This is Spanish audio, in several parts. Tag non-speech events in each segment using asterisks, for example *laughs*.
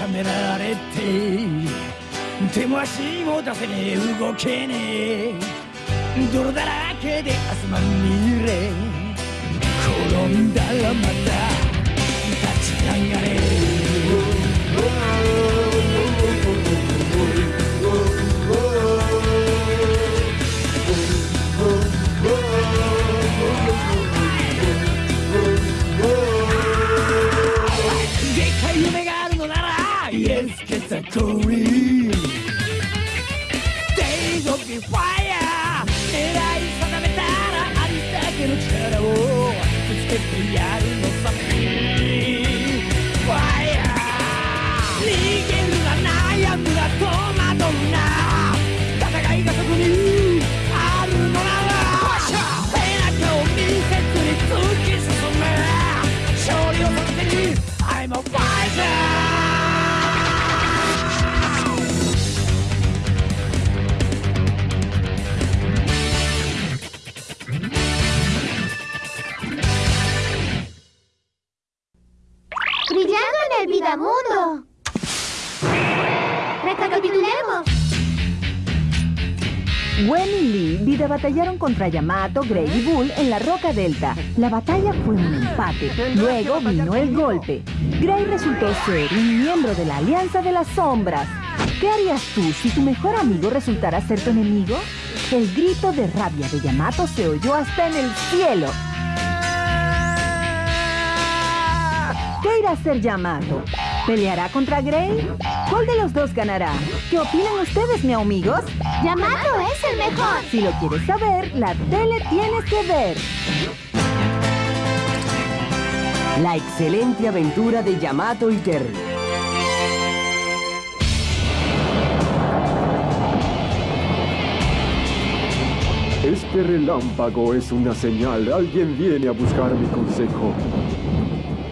はめられて手も足も出せねえ。動けねえ。泥だらけで汗まみれ転んだらまた立ち上がれ。らイエスケサコリ Days of the fire 狙い定めたらありだけの力をぶつけてやるのさ el Vidamundo. Recapitulemos. Gwen y Lee vida batallaron contra Yamato, Grey y Bull en la Roca Delta. La batalla fue un empate. Luego vino el golpe. Grey resultó ser un miembro de la Alianza de las Sombras. ¿Qué harías tú si tu mejor amigo resultara ser tu enemigo? El grito de rabia de Yamato se oyó hasta en el cielo. Irá a hacer Yamato? ¿Peleará contra Grey? ¿Cuál de los dos ganará? ¿Qué opinan ustedes, mi amigos? Yamato es el mejor. Si lo quieres saber, la tele tienes que ver. La excelente aventura de Yamato y Terry. Este relámpago es una señal. Alguien viene a buscar mi consejo.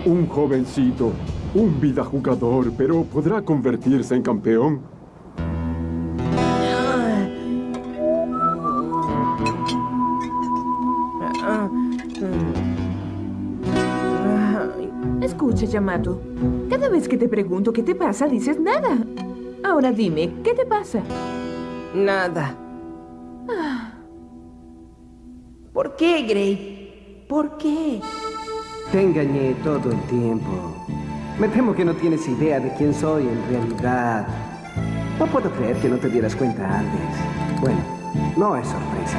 Un jovencito, un vida jugador, pero ¿podrá convertirse en campeón? Escucha, Yamato. Cada vez que te pregunto qué te pasa, dices nada. Ahora dime, ¿qué te pasa? Nada. ¿Por qué, Grey? ¿Por qué? Te engañé todo el tiempo. Me temo que no tienes idea de quién soy en realidad. No puedo creer que no te dieras cuenta antes. Bueno, no es sorpresa.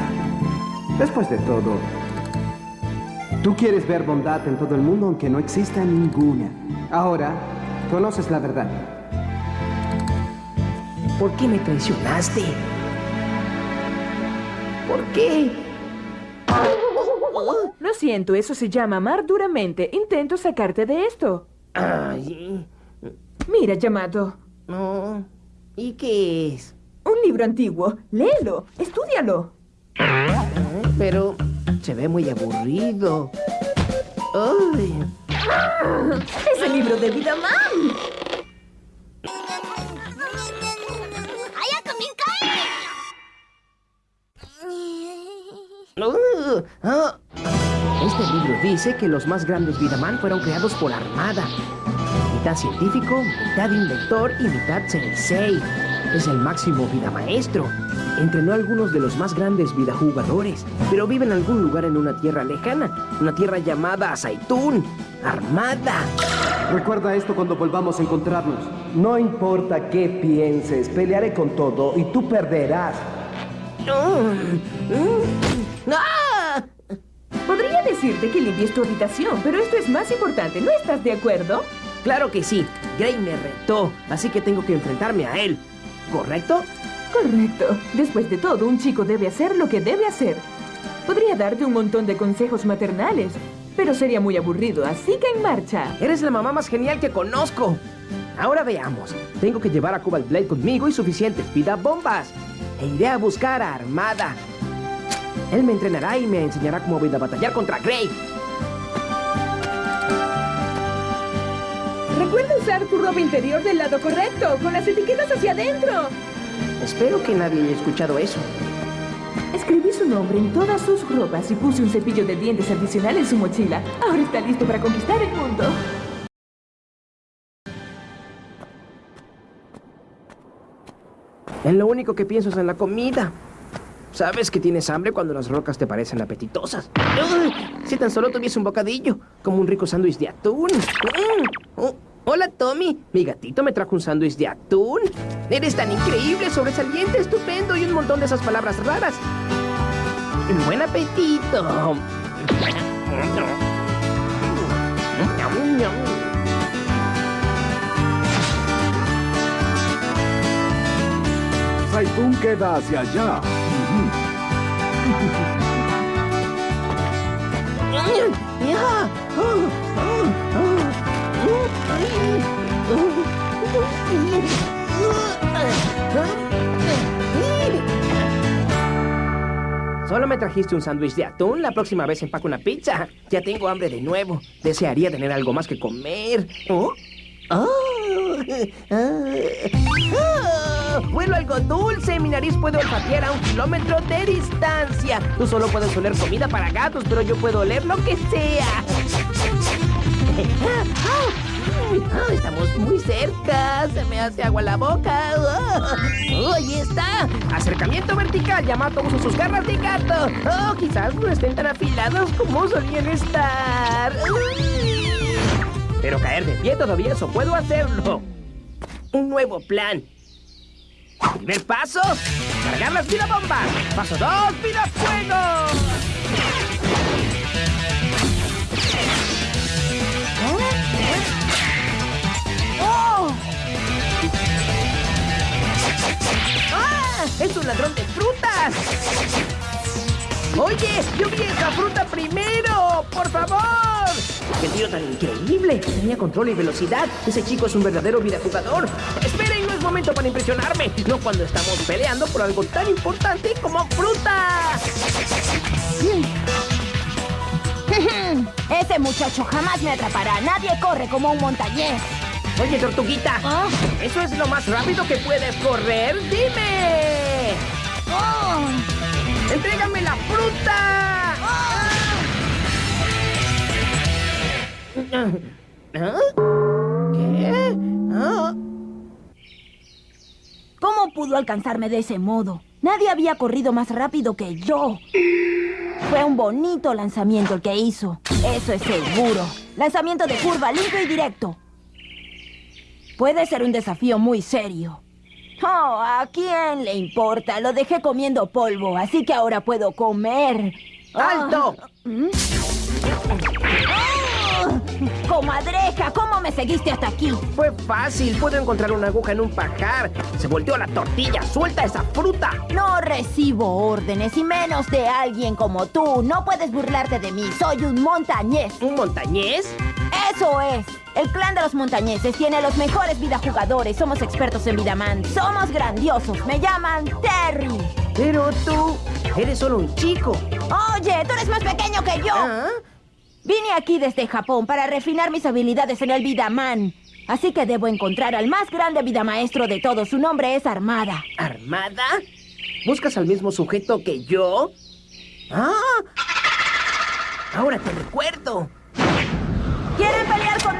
Después de todo, tú quieres ver bondad en todo el mundo aunque no exista ninguna. Ahora, conoces la verdad. ¿Por qué me traicionaste? ¿Por qué? Siento, eso se llama amar duramente. Intento sacarte de esto. Ay, Mira, Yamato. no. ¿Y qué es? Un libro antiguo. Léelo. Estúdialo. Pero se ve muy aburrido. Ay, Es el libro de Vidaman. Uh, ah. Libro dice que los más grandes Vidaman fueron creados por Armada. Mitad científico, mitad inventor y mitad sensei. Es el máximo vida maestro. Entrenó a algunos de los más grandes vidajugadores, pero vive en algún lugar en una tierra lejana, una tierra llamada Saitún. Armada. Recuerda esto cuando volvamos a encontrarnos. No importa qué pienses, pelearé con todo y tú perderás. Mm, mm. Decirte que limpies tu habitación, pero esto es más importante. ¿No estás de acuerdo? Claro que sí. Gray me retó, así que tengo que enfrentarme a él. ¿Correcto? Correcto. Después de todo, un chico debe hacer lo que debe hacer. Podría darte un montón de consejos maternales, pero sería muy aburrido, así que en marcha. Eres la mamá más genial que conozco. Ahora veamos. Tengo que llevar a Cobalt Blade conmigo y suficientes vida bombas. E iré a buscar a Armada. Él me entrenará y me enseñará cómo voy a batallar contra Grey. Recuerda usar tu ropa interior del lado correcto, con las etiquetas hacia adentro. Espero que nadie haya escuchado eso. Escribí su nombre en todas sus ropas y puse un cepillo de dientes adicional en su mochila. Ahora está listo para conquistar el mundo. En lo único que pienso es en la comida. Sabes que tienes hambre cuando las rocas te parecen apetitosas. Si tan solo tuviese un bocadillo, como un rico sándwich de atún. Mm. Oh, hola, Tommy. Mi gatito me trajo un sándwich de atún. Eres tan increíble, sobresaliente, estupendo y un montón de esas palabras raras. Buen apetito. Saitún queda hacia allá. Solo me trajiste un sándwich de atún. La próxima vez empaco una pizza. Ya tengo hambre de nuevo. Desearía tener algo más que comer. ¿Oh? ¡Oh! *laughs* ¡Ah! ¡Huelo algo dulce! Mi nariz puede olfatear a un kilómetro de distancia. Tú solo puedes oler comida para gatos, pero yo puedo oler lo que sea. *laughs* Estamos muy cerca. Se me hace agua la boca. ¡Oh! ¡Ahí está! Acercamiento vertical. Yamato usa sus garras de gato. ¡Oh! Quizás no estén tan afilados como solían estar. Pero caer de pie todavía eso puedo hacerlo. Un nuevo plan. Primer paso, cargar las bombas. Paso dos, vida fuego. ¡Oh! ¡Ah! ¡Es un ladrón de frutas! Oye, yo vi esa fruta primero, por favor. ¡Qué tío tan increíble! Tenía control y velocidad. Ese chico es un verdadero videojugador. Esperen, no es momento para impresionarme. No cuando estamos peleando por algo tan importante como fruta. *laughs* Ese muchacho jamás me atrapará. Nadie corre como un montañés. Oye, tortuguita, ¿Ah? ¿eso es lo más rápido que puedes correr? ¡Dime! ¡Oh! ¡Entrégame la fruta! ¿Qué? ¿Ah? ¿Cómo pudo alcanzarme de ese modo? Nadie había corrido más rápido que yo. Fue un bonito lanzamiento el que hizo. Eso es seguro. Lanzamiento de curva limpio y directo. Puede ser un desafío muy serio. Oh, ¿a quién le importa? Lo dejé comiendo polvo, así que ahora puedo comer. ¡Alto! ¿Mm? Comadreja, ¿cómo me seguiste hasta aquí? Fue fácil. Puedo encontrar una aguja en un pajar. Se volteó la tortilla. ¡Suelta esa fruta! No recibo órdenes y menos de alguien como tú. No puedes burlarte de mí. Soy un montañés. ¿Un montañés? Eso es. El clan de los montañeses tiene los mejores vidajugadores. Somos expertos en Vidaman. Somos grandiosos. Me llaman Terry. Pero tú eres solo un chico. Oye, tú eres más pequeño que yo. ¿Ah? Vine aquí desde Japón para refinar mis habilidades en el Vidaman. Así que debo encontrar al más grande vidamaestro de todos. Su nombre es Armada. ¿Armada? ¿Buscas al mismo sujeto que yo? ¡Ah! Ahora te recuerdo. ¿Quieren pelear conmigo?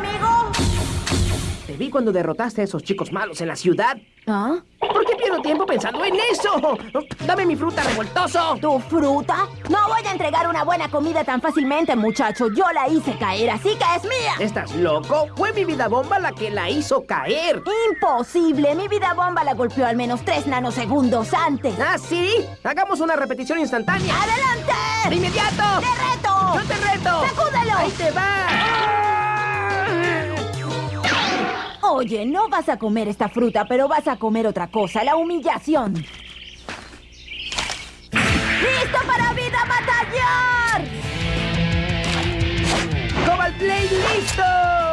Te vi cuando derrotaste a esos chicos malos en la ciudad. ¿Ah? ¿Por qué pierdo tiempo pensando en eso? ¡Dame mi fruta, revoltoso! ¿Tu fruta? No voy a entregar una buena comida tan fácilmente, muchacho. Yo la hice caer, así que es mía. ¿Estás loco? Fue mi vida bomba la que la hizo caer. Imposible. Mi vida bomba la golpeó al menos tres nanosegundos antes. ¿Ah, sí? Hagamos una repetición instantánea. ¡Adelante! ¡De inmediato! ¡Te reto! ¡Yo te reto! ¡Sacúdelo! ¡Ahí te va! Oye, no vas a comer esta fruta, pero vas a comer otra cosa, la humillación. ¡Listo para vida batallar! ¡Cobalt Blade listo!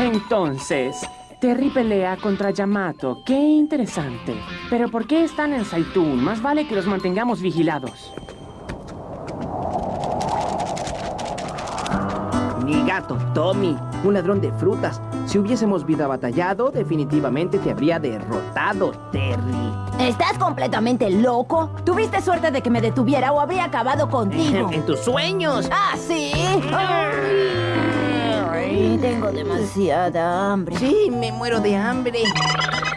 Entonces, Terry pelea contra Yamato. Qué interesante. Pero ¿por qué están en Saitún? Más vale que los mantengamos vigilados. mini gato Tommy, un ladrón de frutas. Si hubiésemos vida batallado, definitivamente te habría derrotado, Terry. ¿Estás completamente loco? Tuviste suerte de que me detuviera o habría acabado contigo. En tus sueños. ¿Ah, sí? Ay, tengo demasiada hambre. Sí, me muero de hambre.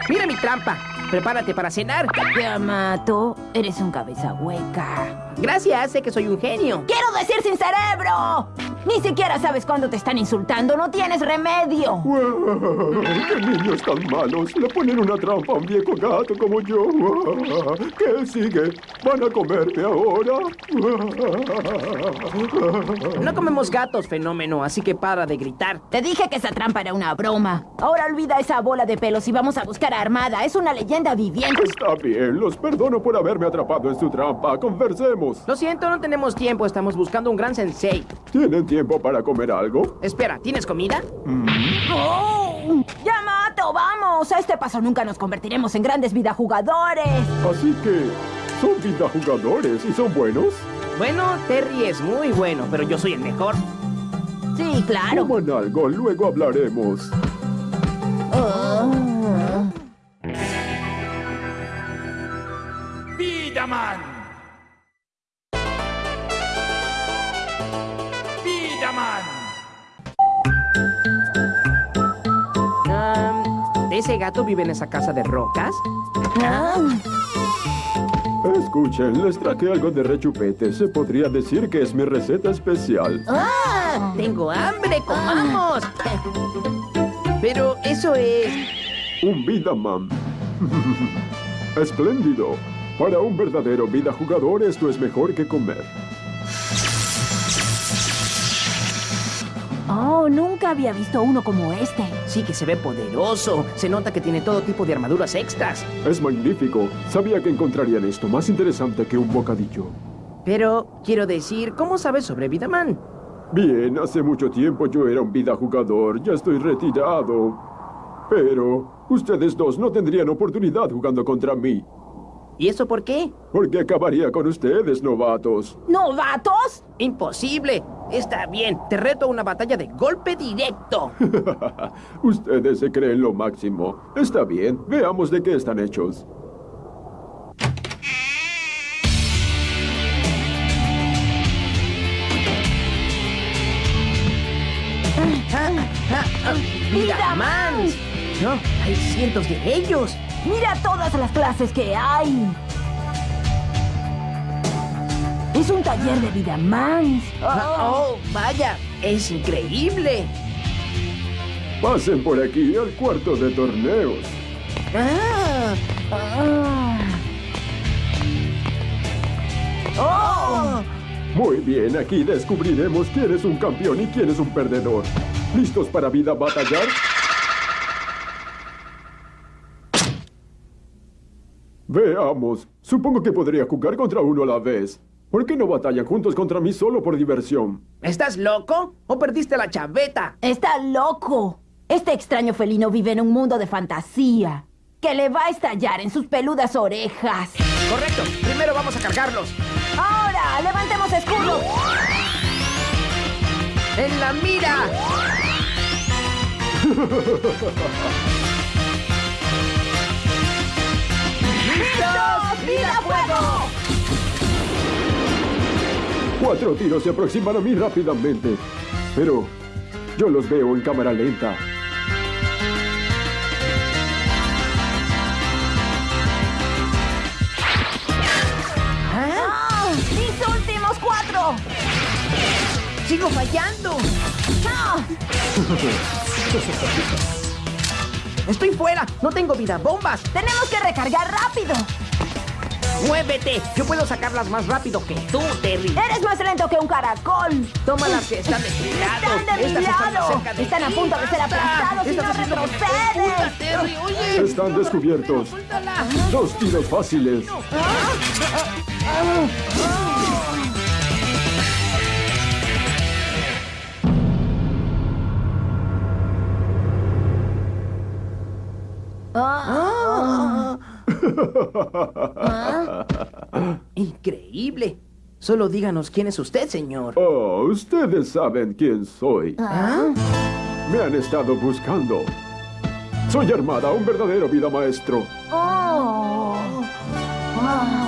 Mira mi trampa. Prepárate para cenar. Yamato, eres un cabeza hueca. Gracias, sé que soy un genio. ¡Quiero decir sin cerebro! Ni siquiera sabes cuándo te están insultando. No tienes remedio. ¡Qué niños tan malos! Le ponen una trampa a un viejo gato como yo. ¿Qué sigue? ¿Van a comerme ahora? No comemos gatos, fenómeno, así que para de gritar. Te dije que esa trampa era una broma. Ahora olvida esa bola de pelos y vamos a buscar a Armada. Es una leyenda viviente. Está bien, los perdono por haberme atrapado en su trampa. Conversemos. Lo siento, no tenemos tiempo. Estamos buscando un gran sensei. ¿Tienen tiempo para comer algo? Espera, ¿tienes comida? ¡Oh! ¡Yamato, vamos! A este paso nunca nos convertiremos en grandes vidajugadores. Así que, ¿son vida jugadores y son buenos? Bueno, Terry es muy bueno, pero yo soy el mejor. Sí, claro. Coman algo, luego hablaremos. Vidaman. Vidaman. ¿De ese gato vive en esa casa de rocas? Escuchen, les traje algo de rechupete. Se podría decir que es mi receta especial. ¡Ah! ¡Tengo hambre! ¡Comamos! Pero eso es... Un vida man. *laughs* Espléndido. Para un verdadero vida jugador esto es mejor que comer. Nunca había visto uno como este. Sí que se ve poderoso. Se nota que tiene todo tipo de armaduras extras. Es magnífico. Sabía que encontrarían esto más interesante que un bocadillo. Pero, quiero decir, ¿cómo sabes sobre Vidaman? Bien, hace mucho tiempo yo era un vida jugador. Ya estoy retirado. Pero ustedes dos no tendrían oportunidad jugando contra mí. ¿Y eso por qué? Porque acabaría con ustedes, novatos. ¿Novatos? ¡Imposible! Está bien, te reto a una batalla de golpe directo. *laughs* ustedes se creen lo máximo. Está bien, veamos de qué están hechos. ¡Vidamans! No, hay cientos de ellos. Mira todas las clases que hay. Es un taller de Vidamans. Oh, vaya, es increíble. Pasen por aquí al cuarto de torneos. Ah, Ah. oh. Muy bien, aquí descubriremos quién es un campeón y quién es un perdedor. ¿Listos para vida batallar? Veamos. Supongo que podría jugar contra uno a la vez. ¿Por qué no batallan juntos contra mí solo por diversión? ¿Estás loco? ¿O perdiste la chaveta? Está loco. Este extraño felino vive en un mundo de fantasía que le va a estallar en sus peludas orejas. Correcto, primero vamos a cargarlos. Ahora, levantemos escudos. ¡En la mira! *laughs* ¡Listos! ¡Vida fuego! Cuatro tiros se aproximan a mí rápidamente. Pero yo los veo en cámara lenta. ¡Ah! ¡Mis últimos cuatro! ¡Sigo fallando! ¡Ah! ¡Estoy fuera! ¡No tengo vida! ¡Bombas! ¡Tenemos que recargar rápido! ¡Muévete! Yo puedo sacarlas más rápido que tú, Terry. ¡Eres más lento que un caracol! Toma las que están de mi lado. ¡Están de mi Estas están más lado! cerca de ¡Están a punto de ser aplastados y no confundas, Terry! ¡Oye! Están descubiertos. Dos tiros fáciles. ¡Increíble! Solo díganos quién es usted, señor. Oh, ustedes saben quién soy. ¿Ah? Me han estado buscando. Soy Armada, un verdadero vida maestro. Oh. Wow.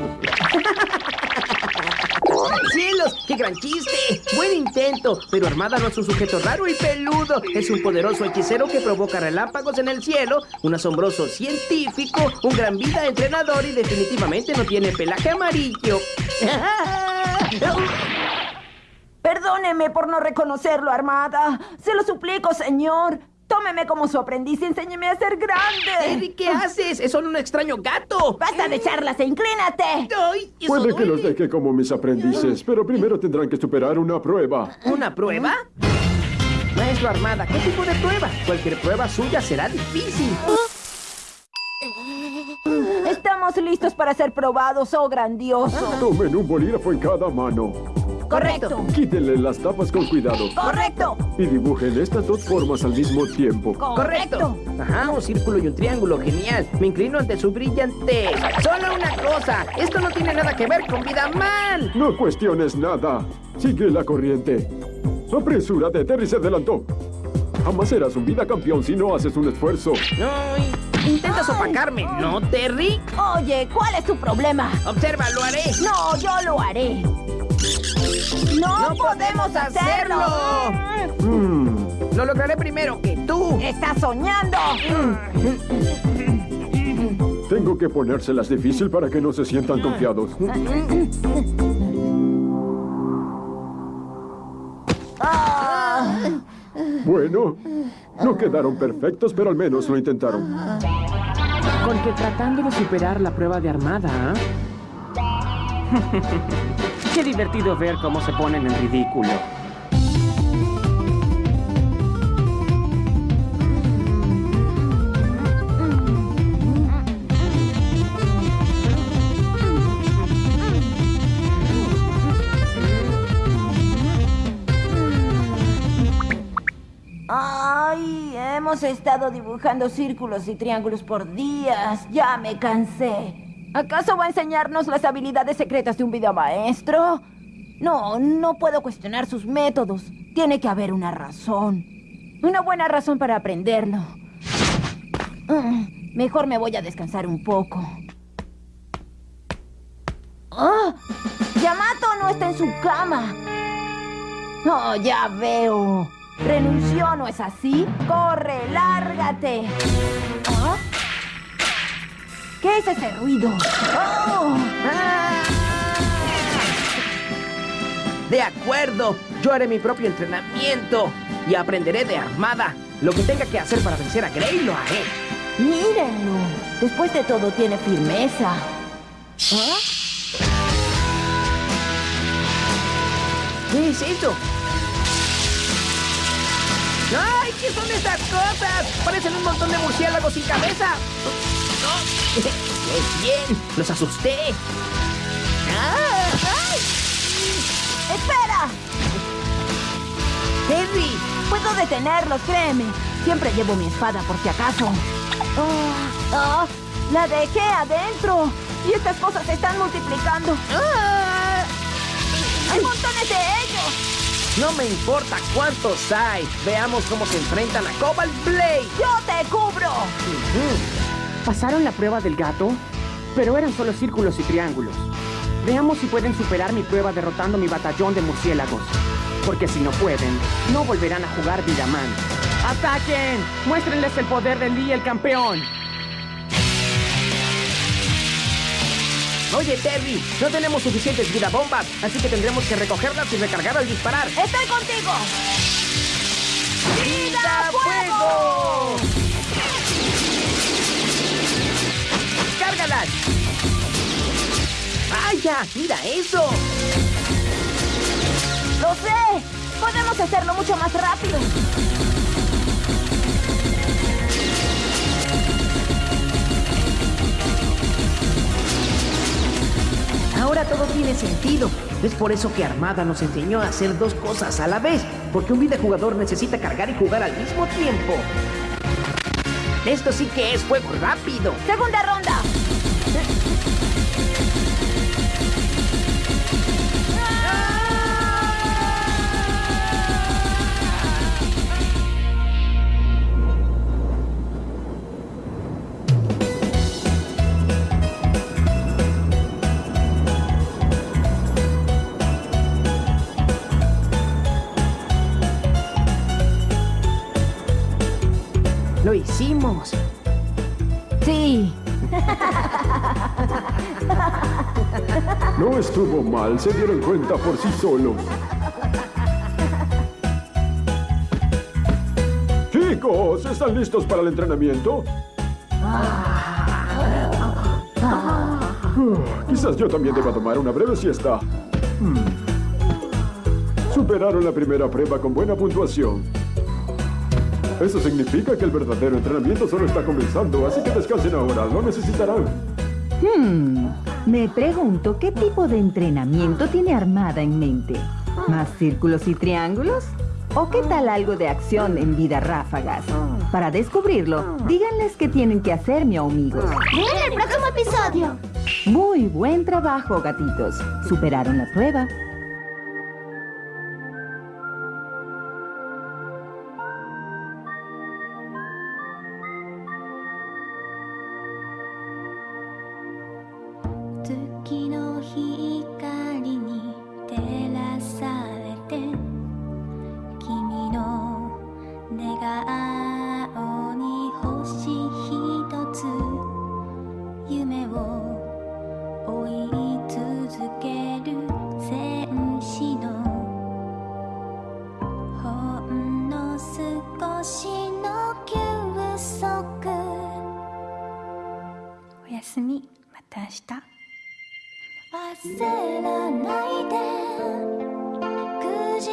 *laughs* ¡Cielos! ¡Qué gran chiste! ¡Buen intento! Pero Armada no es un sujeto raro y peludo. Es un poderoso hechicero que provoca relámpagos en el cielo, un asombroso científico, un gran vida entrenador y definitivamente no tiene pelaje amarillo. Perdóneme por no reconocerlo, Armada. Se lo suplico, señor. Tómeme como su aprendiz y enséñeme a ser grande. Eddie, ¿qué haces? Es solo un extraño gato. Basta de charlas e inclínate. Ay, eso Puede que los deje como mis aprendices, pero primero tendrán que superar una prueba. ¿Una prueba? Maestro Armada, ¿qué tipo de prueba? Cualquier prueba suya será difícil. Estamos listos para ser probados, oh grandioso. Tomen un bolígrafo en cada mano. Correcto. Quítenle las tapas con cuidado. Correcto. Y dibujen estas dos formas al mismo tiempo. Correcto. Ajá, un círculo y un triángulo, genial. Me inclino ante su brillantez. Solo una cosa, esto no tiene nada que ver con vida mal. No cuestiones nada. Sigue la corriente. Apresúrate, Terry se adelantó. Jamás serás un vida campeón si no haces un esfuerzo. Ay, intentas opacarme, ¿no, Terry? Oye, ¿cuál es tu problema? Observa, lo haré. No, yo lo haré. No, podemos hacerlo. Mm, Lo lograré primero que tú. Estás soñando. tengo que ponérselas difícil para que no se sientan confiados. Bueno, no quedaron perfectos, pero al menos lo intentaron. Con que tratando de superar la prueba de armada, ¿ah? Qué divertido ver cómo se ponen en ridículo. Ay, hemos estado dibujando círculos y triángulos por días. Ya me cansé. ¿Acaso va a enseñarnos las habilidades secretas de un videomaestro? No, no puedo cuestionar sus métodos. Tiene que haber una razón. Una buena razón para aprenderlo. Mm, Mejor me voy a descansar un poco. ¡Ah! Yamato no está en su cama. Oh, ya veo. Renunció, ¿no es así? ¡Corre, lárgate! ¿Ah? ¿Qué es ese ruido? ¡Oh! De acuerdo, yo haré mi propio entrenamiento y aprenderé de armada. Lo que tenga que hacer para vencer a Gray lo haré. Mírenlo. Después de todo, tiene firmeza. ¿Ah? ¿Qué es eso? ¡Ay! ¿Qué son estas cosas? Parecen un montón de murciélagos sin cabeza. ¡No! ¡Qué bien! ¡Los asusté! ¡Ah! ¡Ay! ¡Espera! ¡Henry! Puedo detenerlos, créeme. Siempre llevo mi espada por si acaso. Oh, oh, la dejé adentro. Y estas cosas se están multiplicando. ¡Ah! ¡Hay montones de ellos! No me importa cuántos hay. Veamos cómo se enfrentan a Cobalt Blade. ¡Yo te cubro! ¿Pasaron la prueba del gato? Pero eran solo círculos y triángulos. Veamos si pueden superar mi prueba derrotando mi batallón de murciélagos. Porque si no pueden, no volverán a jugar Vidaman. ¡Ataquen! ¡Muéstrenles el poder de Lee, el campeón! Oye, Terry, no tenemos suficientes vida bombas, así que tendremos que recogerlas y recargar al disparar. ¡Estoy contigo! ¡Vida fuego! ¡Cárgalas! ¡Mira eso! ¡Lo sé! ¡Podemos hacerlo mucho más rápido! Ahora todo tiene sentido. Es por eso que Armada nos enseñó a hacer dos cosas a la vez, porque un videojugador necesita cargar y jugar al mismo tiempo. Esto sí que es fuego rápido. Segunda ronda. Estuvo mal, se dieron cuenta por sí solos. Chicos, ¿están listos para el entrenamiento? Uh, Quizás yo también deba tomar una breve siesta. Hmm. Superaron la primera prueba con buena puntuación. Eso significa que el verdadero entrenamiento solo está comenzando, así que descansen ahora, lo necesitarán. Hmm, me pregunto qué tipo de entrenamiento tiene Armada en mente. ¿Más círculos y triángulos? ¿O qué tal algo de acción en vida ráfagas? Para descubrirlo, díganles qué tienen que hacer, mi amigos. En el próximo episodio. Muy buen trabajo, gatitos. Superaron la prueba.「顔に星ひとつ」「夢を追い続ける戦士の」「ほんの少しの休息」おやすみ。また明日。焦らないで。くじ